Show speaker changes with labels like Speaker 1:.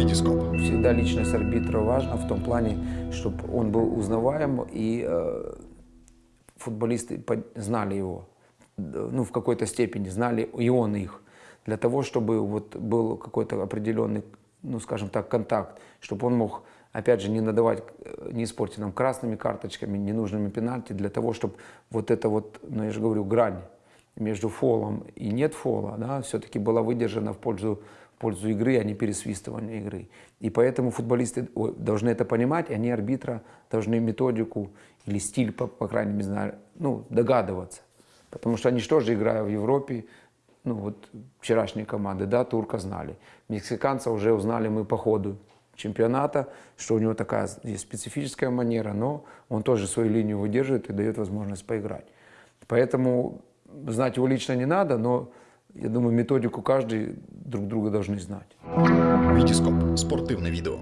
Speaker 1: Витископ.
Speaker 2: Всегда личность арбитра важна в том плане, чтобы он был узнаваем и э, футболисты знали его, ну в какой-то степени знали и он их, для того, чтобы вот был какой-то определенный, ну скажем так, контакт, чтобы он мог, опять же, не надавать, э, не испортить нам красными карточками, ненужными пенальти, для того, чтобы вот это вот, ну я же говорю, грань между фолом и нет фола, да, все-таки была выдержана в пользу, пользу игры, а не пересвистывания игры. И поэтому футболисты должны это понимать, и они арбитра должны методику или стиль, по, по крайней мере, знаю, ну, догадываться. Потому что они же, играя в Европе, ну вот вчерашние команды, да, турка знали. Мексиканца уже узнали мы по ходу чемпионата, что у него такая есть специфическая манера, но он тоже свою линию выдерживает и дает возможность поиграть. Поэтому знать его лично не надо, но я думаю, методику каждый друг друга должны знать.
Speaker 1: Витископ. Спортивне відео.